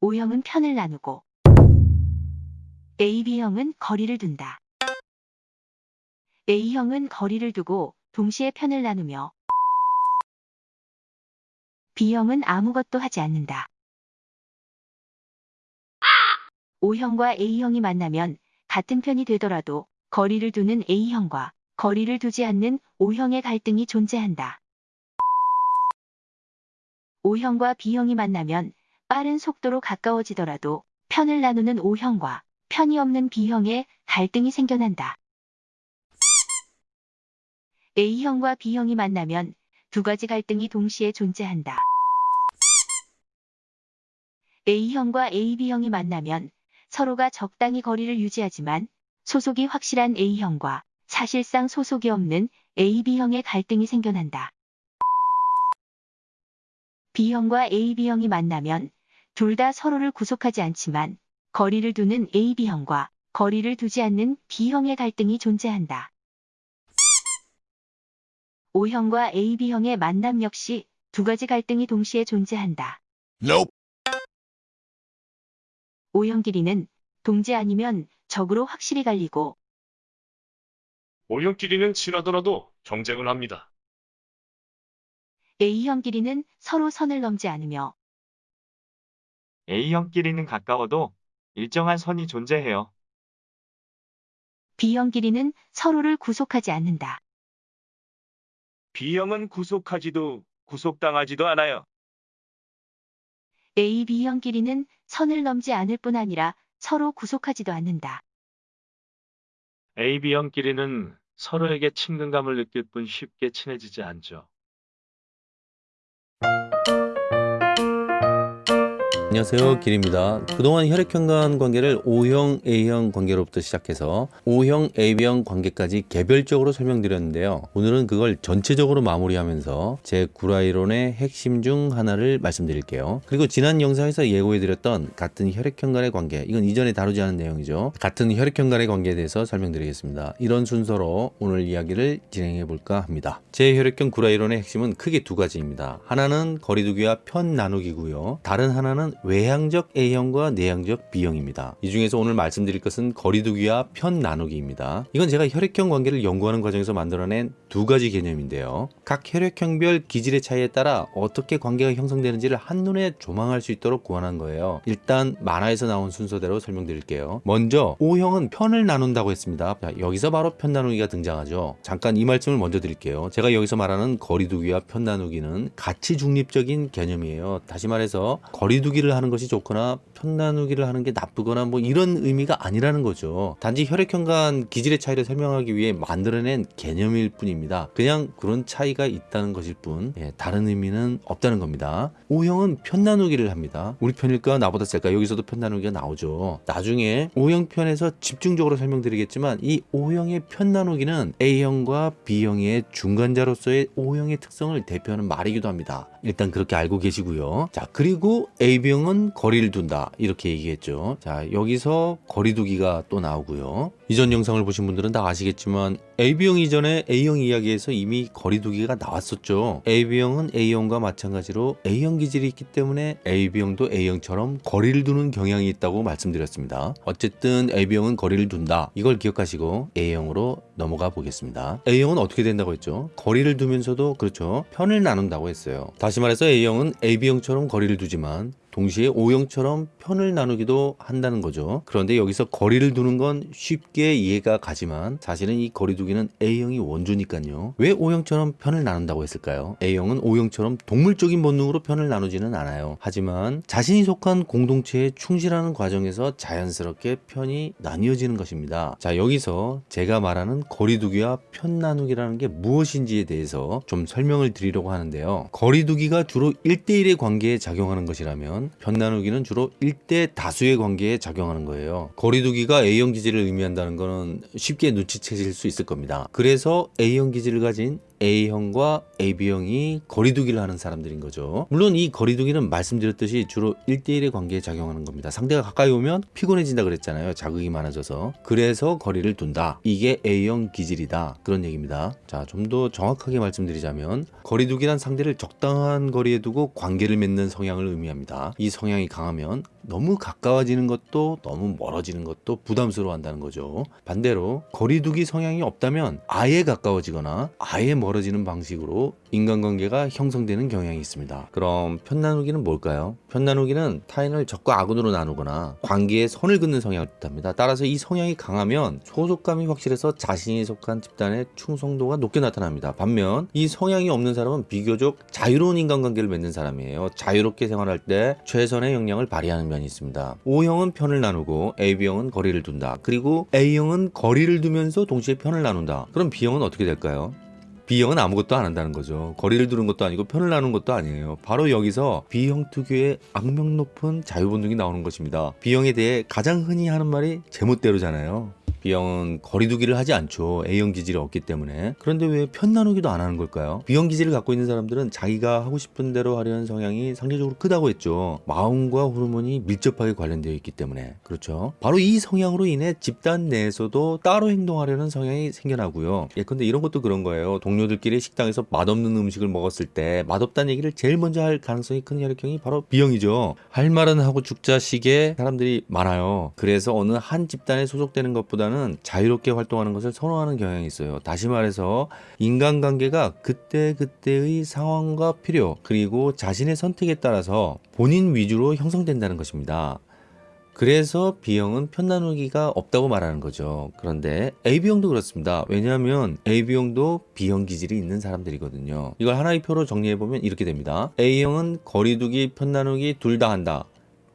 O형은 편을 나누고 AB형은 거리를 둔다. A형은 거리를 두고 동시에 편을 나누며 B형은 아무것도 하지 않는다. O형과 A형이 만나면 같은 편이 되더라도 거리를 두는 A형과 거리를 두지 않는 O형의 갈등이 존재한다. O형과 B형이 만나면 빠른 속도로 가까워지더라도 편을 나누는 O형과 편이 없는 B형의 갈등이 생겨난다. A형과 B형이 만나면 두 가지 갈등이 동시에 존재한다. A형과 AB형이 만나면 서로가 적당히 거리를 유지하지만 소속이 확실한 A형과 사실상 소속이 없는 AB형의 갈등이 생겨난다. B형과 AB형이 만나면 둘 다 서로를 구속하지 않지만 거리를 두는 AB형과 거리를 두지 않는 B형의 갈등이 존재한다. O형과 AB형의 만남 역시 두 가지 갈등이 동시에 존재한다. Nope. O형 길이는 동지 아니면 적으로 확실히 갈리고 O형끼리는 친하더라도 경쟁을 합니다. A형 길이는 서로 선을 넘지 않으며 A형끼리는 가까워도 일정한 선이 존재해요. B형 길이는 서로를 구속하지 않는다. B형은 구속하지도 구속당하지도 않아요. A, B형 길이는 선을 넘지 않을 뿐 아니라 서로 구속하지도 않는다. AB형끼리는 서로에게 친근감을 느낄 뿐 쉽게 친해지지 않죠. 안녕하세요. 길입니다. 그동안 혈액형 간 관계를 O형 A형 관계로부터 시작해서 O형 AB형 관계까지 개별적으로 설명드렸는데요. 오늘은 그걸 전체적으로 마무리하면서 제 구라이론의 핵심 중 하나를 말씀드릴게요. 그리고 지난 영상에서 예고해드렸던 같은 혈액형 간의 관계 이건 이전에 다루지 않은 내용이죠. 같은 혈액형 간의 관계에 대해서 설명드리겠습니다. 이런 순서로 오늘 이야기를 진행해 볼까 합니다. 제 혈액형 구라이론의 핵심은 크게 두 가지입니다. 하나는 거리두기와 편 나누기고요. 다른 하나는 외향적 A형과 내향적 B형입니다. 이 중에서 오늘 말씀드릴 것은 거리두기와 편 나누기입니다. 이건 제가 혈액형 관계를 연구하는 과정에서 만들어낸 두 가지 개념인데요. 각 혈액형별 기질의 차이에 따라 어떻게 관계가 형성되는지를 한눈에 조망할 수 있도록 구현한 거예요. 일단 만화에서 나온 순서대로 설명드릴게요. 먼저 O형은 편을 나눈다고 했습니다. 자, 여기서 바로 편 나누기가 등장하죠. 잠깐 이 말씀을 먼저 드릴게요. 제가 여기서 말하는 거리두기와 편 나누기는 가치 중립적인 개념이에요. 다시 말해서 거리두기를 하는 것이 좋거나 편 나누기를 하는 게 나쁘거나 뭐 이런 의미가 아니라는 거죠. 단지 혈액형 간 기질의 차이를 설명하기 위해 만들어낸 개념일 뿐입니다. 그냥 그런 차이가 있다는 것일 뿐 예, 다른 의미는 없다는 겁니다. O형은 편 나누기를 합니다. 우리 편일까 나보다 셀까 여기서도 편 나누기가 나오죠. 나중에 O형 편에서 집중적으로 설명드리겠지만 이 O형의 편 나누기는 A형과 B형의 중간자로서의 O형의 특성을 대표하는 말이기도 합니다. 일단 그렇게 알고 계시고요. 자 그리고 AB형은 거리를 둔다 이렇게 얘기했죠. 자 여기서 거리두기가 또 나오고요. 이전 영상을 보신 분들은 다 아시겠지만 AB형 이전에 A형 이야기에서 이미 거리두기가 나왔었죠. AB형은 A형과 마찬가지로 A형 기질이 있기 때문에 AB형도 A형처럼 거리를 두는 경향이 있다고 말씀드렸습니다. 어쨌든 AB형은 거리를 둔다. 이걸 기억하시고 A형으로 넘어가 보겠습니다. A형은 어떻게 된다고 했죠? 거리를 두면서도 그렇죠. 편을 나눈다고 했어요. 다시 말해서 A형은 AB형처럼 거리를 두지만 동시에 O형처럼 편을 나누기도 한다는 거죠. 그런데 여기서 거리를 두는 건 쉽게 이해가 가지만 사실은 이 거리두기는 A형이 원조니까요. 왜 O형처럼 편을 나눈다고 했을까요? A형은 O형처럼 동물적인 본능으로 편을 나누지는 않아요. 하지만 자신이 속한 공동체에 충실하는 과정에서 자연스럽게 편이 나뉘어지는 것입니다. 자 여기서 제가 말하는 거리두기와 편 나누기라는 게 무엇인지에 대해서 좀 설명을 드리려고 하는데요. 거리두기가 주로 1대1의 관계에 작용하는 것이라면 편 나누기는 주로 1대 다수의 관계에 작용하는 거예요. 거리두기가 A형 기질을 의미한다는 것은 쉽게 눈치채실 수 있을 겁니다. 그래서 A형 기질을 가진 A형과 AB형이 거리두기를 하는 사람들인 거죠. 물론 이 거리두기는 말씀드렸듯이 주로 1대1의 관계에 작용하는 겁니다. 상대가 가까이 오면 피곤해진다 그랬잖아요. 자극이 많아져서. 그래서 거리를 둔다. 이게 A형 기질이다. 그런 얘기입니다. 자, 좀 더 정확하게 말씀드리자면 거리두기란 상대를 적당한 거리에 두고 관계를 맺는 성향을 의미합니다. 이 성향이 강하면 너무 가까워지는 것도 너무 멀어지는 것도 부담스러워 한다는 거죠. 반대로 거리두기 성향이 없다면 아예 가까워지거나 아예 멀 어지는 방식으로 인간관계가 형성되는 경향이 있습니다. 그럼 편 나누기는 뭘까요? 편 나누기는 타인을 적과 악운으로 나누거나 관계에 선을 긋는 성향을 뜻합니다. 따라서 이 성향이 강하면 소속감이 확실해서 자신이 속한 집단의 충성도가 높게 나타납니다. 반면 이 성향이 없는 사람은 비교적 자유로운 인간관계를 맺는 사람이에요. 자유롭게 생활할 때 최선의 역량을 발휘하는 면이 있습니다. O형은 편을 나누고 AB형은 거리를 둔다. 그리고 A형은 거리를 두면서 동시에 편을 나눈다. 그럼 B형은 어떻게 될까요? B형은 아무것도 안 한다는 거죠. 거리를 두는 것도 아니고 편을 나누는 것도 아니에요. 바로 여기서 B형 특유의 악명 높은 자유본능이 나오는 것입니다. B형에 대해 가장 흔히 하는 말이 제멋대로잖아요. B형은 거리두기를 하지 않죠. A형 기질이 없기 때문에. 그런데 왜 편 나누기도 안 하는 걸까요? B형 기질을 갖고 있는 사람들은 자기가 하고 싶은 대로 하려는 성향이 상대적으로 크다고 했죠. 마음과 호르몬이 밀접하게 관련되어 있기 때문에. 그렇죠. 바로 이 성향으로 인해 집단 내에서도 따로 행동하려는 성향이 생겨나고요. 예컨대 이런 것도 그런 거예요. 동료들끼리 식당에서 맛없는 음식을 먹었을 때 맛없다는 얘기를 제일 먼저 할 가능성이 큰 혈액형이 바로 B형이죠. 할 말은 하고 죽자식의 사람들이 많아요. 그래서 어느 한 집단에 소속되는 것보다는 자유롭게 활동하는 것을 선호하는 경향이 있어요. 다시 말해서 인간관계가 그때그때의 상황과 필요 그리고 자신의 선택에 따라서 본인 위주로 형성된다는 것입니다. 그래서 B형은 편나누기가 없다고 말하는 거죠. 그런데 AB형도 그렇습니다. 왜냐하면 AB형도 B형 기질이 있는 사람들이거든요. 이걸 하나의 표로 정리해보면 이렇게 됩니다. A형은 거리두기, 편나누기 둘 다 한다.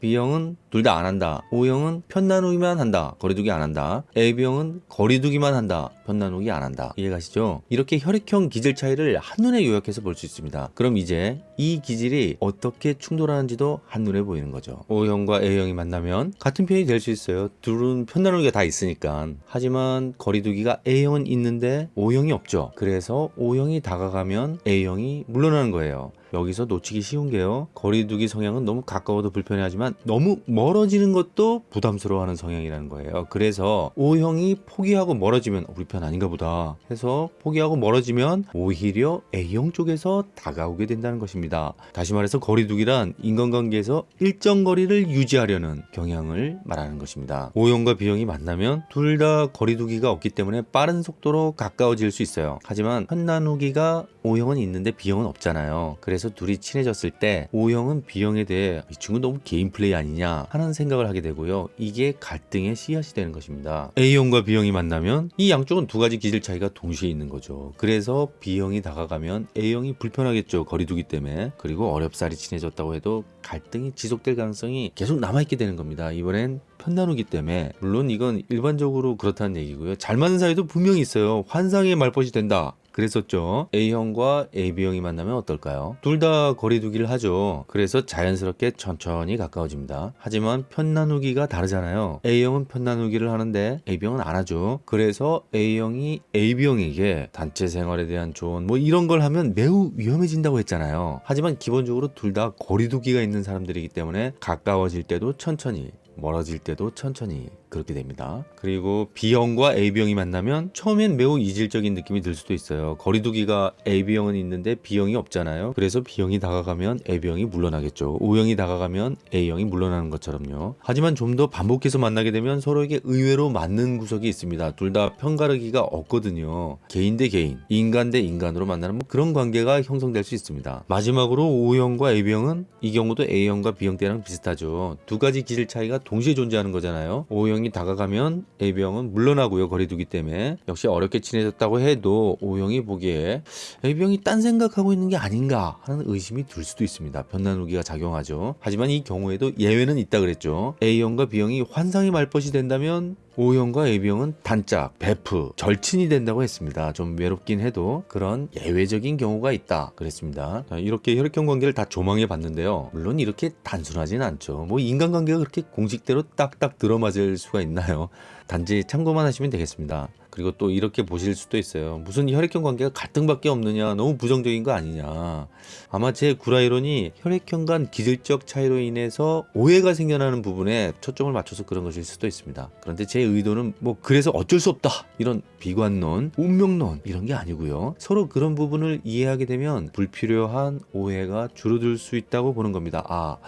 B형은 둘 다 안 한다. O형은 편 나누기만 한다. 거리두기 안 한다. AB형은 거리두기만 한다. 편 나누기 안 한다. 이해가시죠? 이렇게 혈액형 기질 차이를 한눈에 요약해서 볼 수 있습니다. 그럼 이제 이 기질이 어떻게 충돌하는지도 한눈에 보이는 거죠. O형과 A형이 만나면 같은 편이 될 수 있어요. 둘은 편 나누기가 다 있으니까. 하지만 거리두기가 A형은 있는데 O형이 없죠. 그래서 O형이 다가가면 A형이 물러나는 거예요. 여기서 놓치기 쉬운 게요. 거리두기 성향은 너무 가까워도 불편해하지만 너무 멀어지는 것도 부담스러워하는 성향이라는 거예요. 그래서 O형이 포기하고 멀어지면 우리 편 아닌가 보다 해서 포기하고 멀어지면 오히려 A형 쪽에서 다가오게 된다는 것입니다. 다시 말해서 거리두기란 인간관계에서 일정 거리를 유지하려는 경향을 말하는 것입니다. O형과 B형이 만나면 둘 다 거리두기가 없기 때문에 빠른 속도로 가까워질 수 있어요. 하지만 편 나누기가 O형은 있는데 B형은 없잖아요. 그래서 둘이 친해졌을 때 O형은 B형에 대해 이 친구 너무 개인 플레이 아니냐 하는 생각을 하게 되고요. 이게 갈등의 씨앗이 되는 것입니다. A형과 B형이 만나면 이 양쪽은 두 가지 기질 차이가 동시에 있는 거죠. 그래서 B형이 다가가면 A형이 불편하겠죠. 거리두기 때문에. 그리고 어렵사리 친해졌다고 해도 갈등이 지속될 가능성이 계속 남아있게 되는 겁니다. 이번엔 편나누기 때문에 물론 이건 일반적으로 그렇다는 얘기고요. 잘 맞는 사이도 분명히 있어요. 환상의 말벗이 된다. 그랬었죠. A형과 AB형이 만나면 어떨까요? 둘 다 거리두기를 하죠. 그래서 자연스럽게 천천히 가까워집니다. 하지만 편 나누기가 다르잖아요. A형은 편 나누기를 하는데 AB형은 안 하죠. 그래서 A형이 AB형에게 단체 생활에 대한 조언 뭐 이런 걸 하면 매우 위험해진다고 했잖아요. 하지만 기본적으로 둘 다 거리두기가 있는 사람들이기 때문에 가까워질 때도 천천히 멀어질 때도 천천히 그렇게 됩니다. 그리고 B형과 AB형이 만나면 처음엔 매우 이질적인 느낌이 들 수도 있어요. 거리두기가 AB형은 있는데 B형이 없잖아요. 그래서 B형이 다가가면 AB형이 물러나겠죠. O형이 다가가면 A형이 물러나는 것처럼요. 하지만 좀 더 반복해서 만나게 되면 서로에게 의외로 맞는 구석이 있습니다. 둘 다 편가르기가 없거든요. 개인 대 개인, 인간 대 인간으로 만나는 뭐 그런 관계가 형성될 수 있습니다. 마지막으로 O형과 AB형은 이 경우도 A형과 B형 때랑 비슷하죠. 두 가지 기질 차이가 동시에 존재하는 거잖아요. O형 이 다가가면 AB형은 물러나고요. 거리두기 때문에. 역시 어렵게 친해졌다고 해도 O형이 보기에 AB형이 딴 생각하고 있는 게 아닌가 하는 의심이 들 수도 있습니다. 편나누기가 작용하죠. 하지만 이 경우에도 예외는 있다 그랬죠. A형과 B형이 환상의 말벗이 된다면 O형과 AB형은 단짝, 베프, 절친이 된다고 했습니다. 좀 외롭긴 해도 그런 예외적인 경우가 있다 그랬습니다. 자, 이렇게 혈액형 관계를 다 조망해 봤는데요. 물론 이렇게 단순하진 않죠. 뭐 인간관계가 그렇게 공식대로 딱딱 들어맞을 수가 있나요? 단지 참고만 하시면 되겠습니다. 그리고 또 이렇게 보실 수도 있어요. 무슨 혈액형 관계가 갈등밖에 없느냐, 너무 부정적인 거 아니냐. 아마 제 구라이론이 혈액형 간 기질적 차이로 인해서 오해가 생겨나는 부분에 초점을 맞춰서 그런 것일 수도 있습니다. 그런데 제 의도는 뭐 그래서 어쩔 수 없다 이런 비관론, 운명론 이런 게 아니고요. 서로 그런 부분을 이해하게 되면 불필요한 오해가 줄어들 수 있다고 보는 겁니다. 아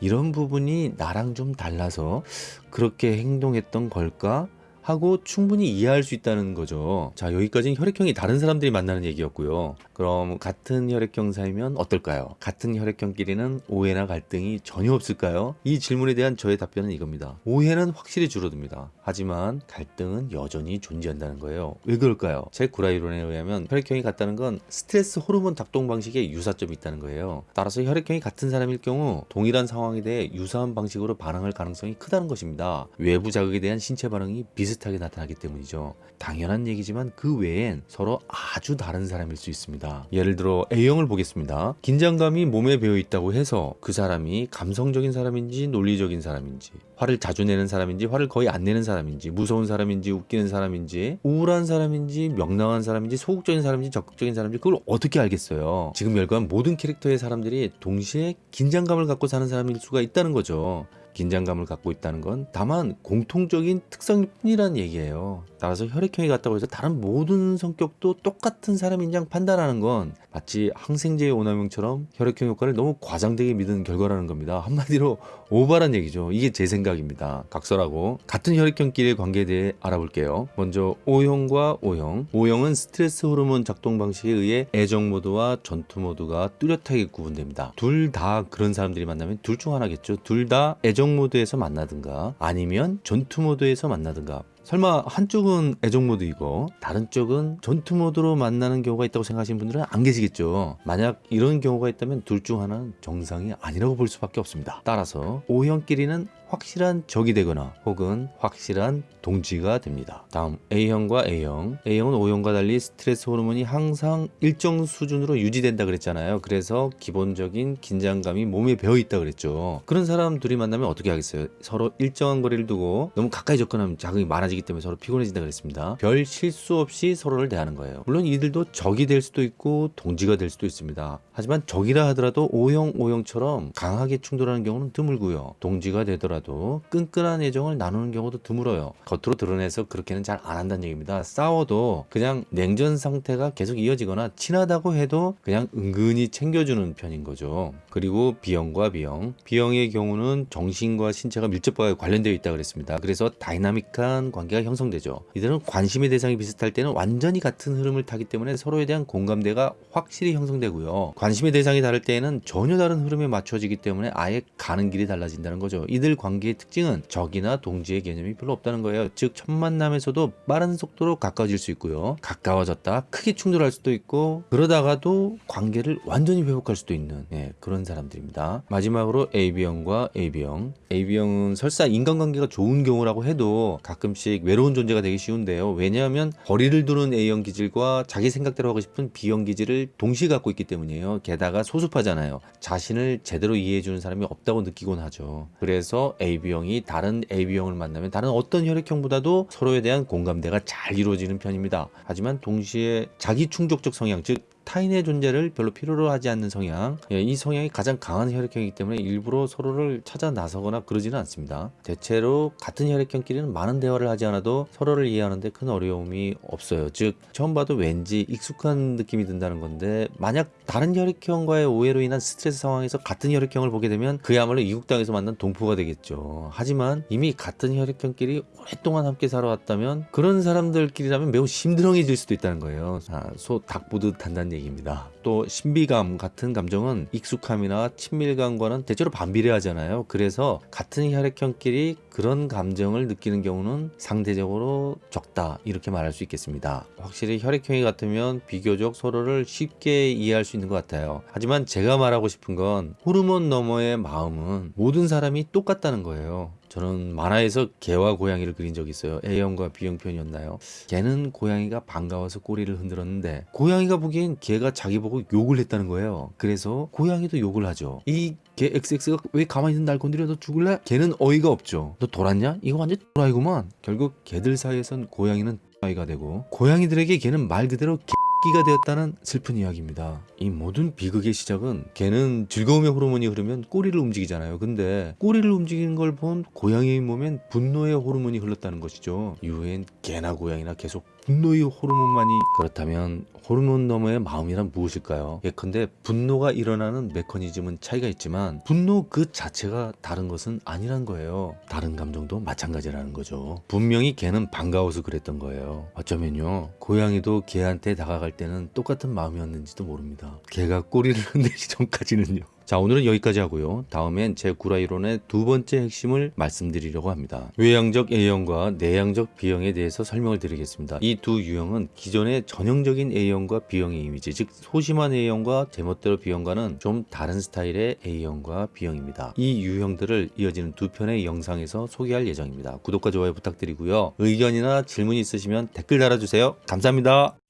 이런 부분이 나랑 좀 달라서 그렇게 행동했던 걸까? 하고 충분히 이해할 수 있다는 거죠. 자, 여기까지는 혈액형이 다른 사람들이 만나는 얘기였고요. 그럼 같은 혈액형 사이면 어떨까요? 같은 혈액형끼리는 오해나 갈등이 전혀 없을까요? 이 질문에 대한 저의 답변은 이겁니다. 오해는 확실히 줄어듭니다. 하지만 갈등은 여전히 존재한다는 거예요. 왜 그럴까요? 제 구라이론에 의하면 혈액형이 같다는 건 스트레스 호르몬 작동 방식에 유사점이 있다는 거예요. 따라서 혈액형이 같은 사람일 경우 동일한 상황에 대해 유사한 방식으로 반응할 가능성이 크다는 것입니다. 외부 자극에 대한 신체 반응이 비슷하게 나타나기 때문이죠. 당연한 얘기지만 그 외엔 서로 아주 다른 사람일 수 있습니다. 예를 들어 A형을 보겠습니다. 긴장감이 몸에 배어 있다고 해서 그 사람이 감성적인 사람인지 논리적인 사람인지 화를 자주 내는 사람인지 화를 거의 안 내는 사람인지 무서운 사람인지 웃기는 사람인지 우울한 사람인지 명랑한 사람인지 소극적인 사람인지 적극적인 사람인지 그걸 어떻게 알겠어요? 지금 열거한 모든 캐릭터의 사람들이 동시에 긴장감을 갖고 사는 사람일 수가 있다는 거죠. 긴장감을 갖고 있다는 건 다만 공통적인 특성일 뿐이라는 얘기예요. 따라서 혈액형이 같다고 해서 다른 모든 성격도 똑같은 사람인 양 판단하는 건 마치 항생제의 오남용처럼 혈액형 효과를 너무 과장되게 믿은 결과라는 겁니다. 한마디로 오바란 얘기죠. 이게 제 생각입니다. 각설하고 같은 혈액형끼리의 관계에 대해 알아볼게요. 먼저 O형과 O형. O형은 스트레스 호르몬 작동 방식에 의해 애정 모드와 전투 모드가 뚜렷하게 구분됩니다. 둘 다 그런 사람들이 만나면 둘 중 하나겠죠. 둘 다 애정 모드에서 만나든가 아니면 전투 모드에서 만나든가 설마 한쪽은 애정 모드이고 다른 쪽은 전투 모드로 만나는 경우가 있다고 생각하시는 분들은 안 계시겠죠. 만약 이런 경우가 있다면 둘 중 하나는 정상이 아니라고 볼 수밖에 없습니다. 따라서 O형끼리는 확실한 적이 되거나 혹은 확실한 동지가 됩니다. 다음 A형과 A형. A형은 O형과 달리 스트레스 호르몬이 항상 일정 수준으로 유지된다 그랬잖아요. 그래서 기본적인 긴장감이 몸에 배어 있다 그랬죠. 그런 사람 둘이 만나면 어떻게 하겠어요? 서로 일정한 거리를 두고 너무 가까이 접근하면 자극이 많아지기 때문에 서로 피곤해진다 그랬습니다. 별 실수 없이 서로를 대하는 거예요. 물론 이들도 적이 될 수도 있고 동지가 될 수도 있습니다. 하지만 적이라 하더라도 O형, O형처럼 강하게 충돌하는 경우는 드물고요. 동지가 되더라도 끈끈한 애정을 나누는 경우도 드물어요. 겉으로 드러내서 그렇게는 잘 안 한다는 얘기입니다. 싸워도 그냥 냉전 상태가 계속 이어지거나 친하다고 해도 그냥 은근히 챙겨주는 편인 거죠. 그리고 B형과 B형. B형의 경우는 정신과 신체가 밀접하게 관련되어 있다 그랬습니다. 그래서 다이나믹한 관계가 형성되죠. 이들은 관심의 대상이 비슷할 때는 완전히 같은 흐름을 타기 때문에 서로에 대한 공감대가 확실히 형성되고요. 관심의 대상이 다를 때에는 전혀 다른 흐름에 맞춰지기 때문에 아예 가는 길이 달라진다는 거죠. 이들 관계의 특징은 적이나 동지의 개념이 별로 없다는 거예요. 즉, 첫 만남에서도 빠른 속도로 가까워질 수 있고요. 가까워졌다 크게 충돌할 수도 있고 그러다가도 관계를 완전히 회복할 수도 있는 예, 그런 사람들입니다. 마지막으로 AB형과 AB형. AB형은 설사 인간관계가 좋은 경우라고 해도 가끔씩 외로운 존재가 되기 쉬운데요. 왜냐하면 거리를 두는 A형 기질과 자기 생각대로 하고 싶은 B형 기질을 동시에 갖고 있기 때문이에요. 게다가 소수파잖아요. 자신을 제대로 이해해주는 사람이 없다고 느끼곤 하죠. 그래서 AB형이 다른 AB형을 만나면 다른 어떤 혈액형보다도 서로에 대한 공감대가 잘 이루어지는 편입니다. 하지만 동시에 자기 충족적 성향, 즉 타인의 존재를 별로 필요로 하지 않는 성향. 예, 이 성향이 가장 강한 혈액형이기 때문에 일부러 서로를 찾아 나서거나 그러지는 않습니다. 대체로 같은 혈액형끼리는 많은 대화를 하지 않아도 서로를 이해하는데 큰 어려움이 없어요. 즉 처음 봐도 왠지 익숙한 느낌이 든다는 건데 만약 다른 혈액형과의 오해로 인한 스트레스 상황에서 같은 혈액형을 보게 되면 그야말로 이국 땅에서 만난 동포가 되겠죠. 하지만 이미 같은 혈액형끼리 오랫동안 함께 살아왔다면 그런 사람들끼리라면 매우 심드렁해질 수도 있다는 거예요. 자, 소닭 보듯 한다는 얘기입니다. 또 신비감 같은 감정은 익숙함이나 친밀감과는 대체로 반비례하잖아요. 그래서 같은 혈액형끼리 그런 감정을 느끼는 경우는 상대적으로 적다 이렇게 말할 수 있겠습니다. 확실히 혈액형이 같으면 비교적 서로를 쉽게 이해할 수 있는 것 같아요. 하지만 제가 말하고 싶은 건 호르몬 너머의 마음은 모든 사람이 똑같다는 거예요. 저는 만화에서 개와 고양이를 그린 적이 있어요. A형과 B형 편이었나요? 개는 고양이가 반가워서 꼬리를 흔들었는데 고양이가 보기엔 개가 자기 보고 욕을 했다는 거예요. 그래서 고양이도 욕을 하죠. 이 개 XX가 왜 가만히 있는 날 건드려 너 죽을래? 개는 어이가 없죠. 너 돌았냐? 이거 완전 돌아이구만. 결국 개들 사이에선 고양이는 아이가 되고 고양이들에게 개는 말 그대로 개 끼가 되었다는 슬픈 이야기입니다. 이 모든 비극의 시작은 개는 즐거움의 호르몬이 흐르면 꼬리를 움직이잖아요. 근데 꼬리를 움직이는 걸 본 고양이의 몸엔 분노의 호르몬이 흘렀다는 것이죠. 이후엔 개나 고양이나 계속 분노의 호르몬만이 그렇다면 호르몬 너머의 마음이란 무엇일까요? 예컨대 분노가 일어나는 메커니즘은 차이가 있지만 분노 그 자체가 다른 것은 아니란 거예요. 다른 감정도 마찬가지라는 거죠. 분명히 개는 반가워서 그랬던 거예요. 어쩌면요. 고양이도 개한테 다가갈 때는 똑같은 마음이었는지도 모릅니다. 개가 꼬리를 흔들기 전까지는요. 자 오늘은 여기까지 하고요. 다음엔 제 구라이론의 두 번째 핵심을 말씀드리려고 합니다. 외향적 A형과 내향적 B형에 대해서 설명을 드리겠습니다. 이 두 유형은 기존의 전형적인 A형과 B형의 이미지 즉 소심한 A형과 제멋대로 B형과는 좀 다른 스타일의 A형과 B형입니다. 이 유형들을 이어지는 두 편의 영상에서 소개할 예정입니다. 구독과 좋아요 부탁드리고요. 의견이나 질문이 있으시면 댓글 달아주세요. 감사합니다.